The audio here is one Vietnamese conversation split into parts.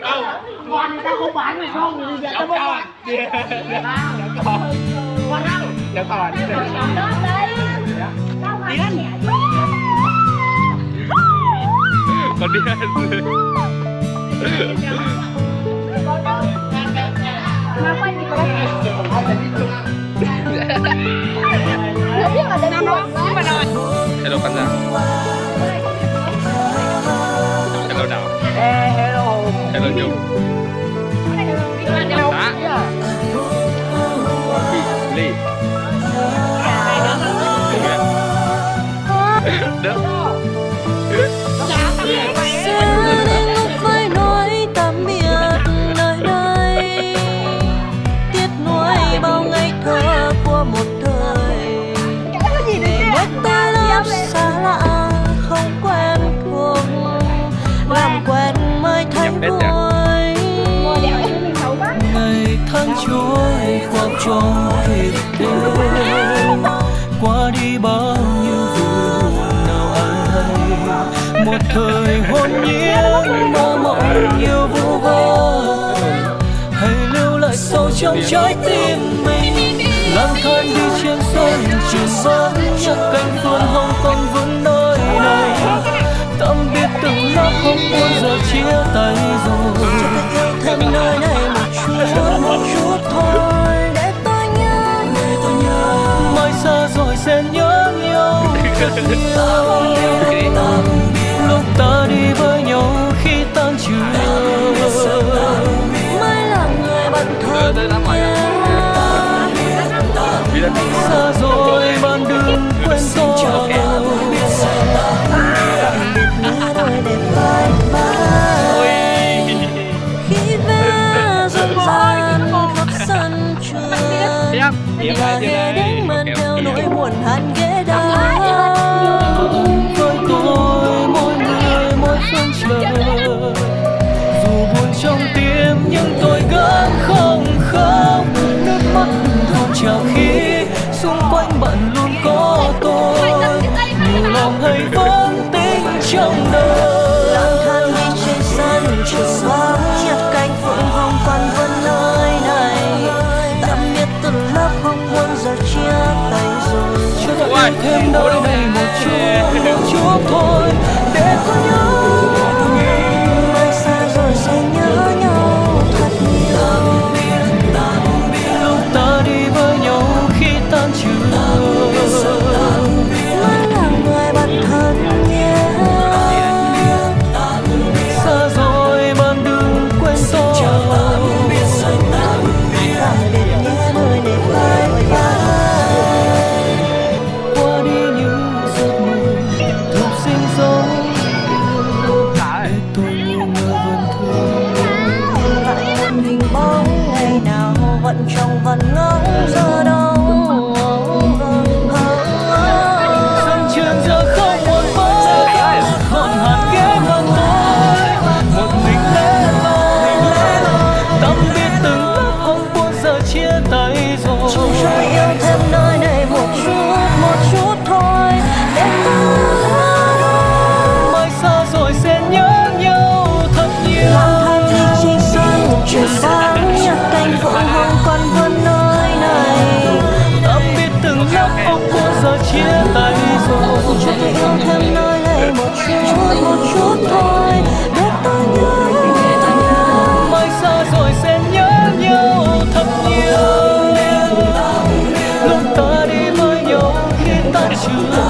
đâu? Ngon ta không bán này không thì giờ tao bốc lại đéo còn? Còn? Đâu? Đéo còn? Điên còn? Điên. Hello khán giả. you. Tháng trôi qua trong kịp đêm Qua đi bao nhiêu vụ nào ai hay Một thời hôn nhiên mơ mộng nhiều vu vơ. Hãy lưu lại sâu trong trái tim mình, lang thang đi trên sân trường vắng chắc cánh phương hồng còn vững nơi này. Tạm biệt từng lớp không bao giờ chia tay. Lúc ta đi với nhau khi tan trường mai là người bạn lên xa rồi bạn đừng quên tôi khi ve dần dần khắp sân trường Tiếp Tiếp hay vẫn tính trong đời. Lang thang đi trên sân trường vắng nhặt cánh phượng hồng còn vẫn nơi này. Tạm biệt từ lớp không muốn giờ chia tay rồi. Ôi, yêu thêm nơi trong vần ngóng giờ chút một chút thôi để ta nhớ mai xa rồi sẽ nhớ nhau thật nhiều lúc ta đi với nhau khi ta chưa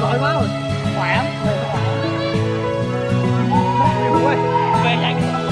giỏi quá rồi khỏe về chạy